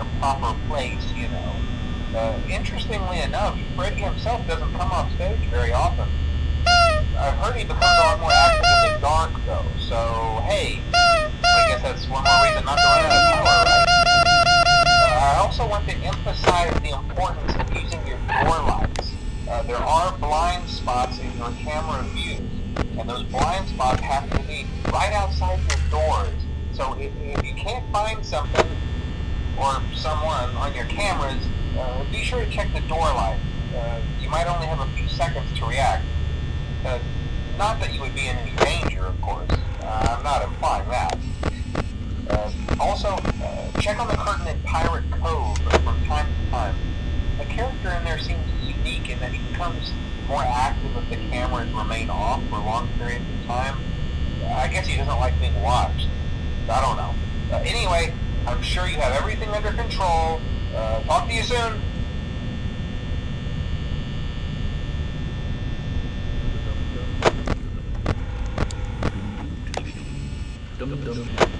their proper place, you know. Uh, interestingly enough, Freddy himself doesn't come off stage very often. I've heard he becomes a lot more active in the dark, though, so hey, I guess that's one more reason not to run out of power, right? Uh, I also want to emphasize the importance of using your door lights. Uh, there are blind spots in your camera views, and those blind spots have to be right outside your doors. So if, if you can't find something or someone on your cameras, uh, be sure to check the door light. Uh, you might only have a few seconds to react. Uh, not that you would be in any danger, of course. Uh, I'm not implying that. Uh, also, uh, check on the curtain in Pirate Cove from time to time. The character in there seems unique in that he becomes more active if the cameras remain off for long periods of time. I guess he doesn't like being watched. I don't know. Anyway, I'm sure you have everything under control. Uh, talk to you soon. Dum dum.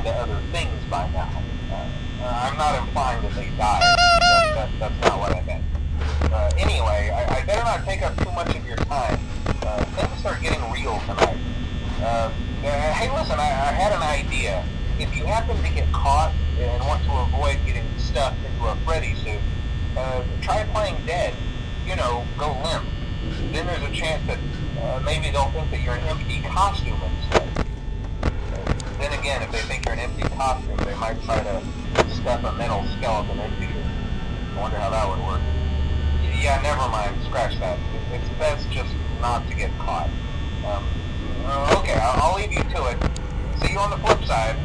On to other things by now. Uh, I'm not implying that they died. That, that, that's not what I meant. Uh, anyway, I, I, better not take up too much of your time. Uh, things are getting real tonight. Uh, uh, hey, listen, I, I had an idea. If you happen to get caught and want to avoid getting stuffed into a Freddy suit, uh, try playing dead. You know, go limp. Then there's a chance that uh, maybe they'll think that you're an empty costume. Then again, if they think you're an empty costume, they might try to stuff a metal skeleton into you. I wonder how that would work. Yeah, never mind. Scratch that. It's best just not to get caught. Um, okay, I'll, I'll leave you to it. See you on the flip side.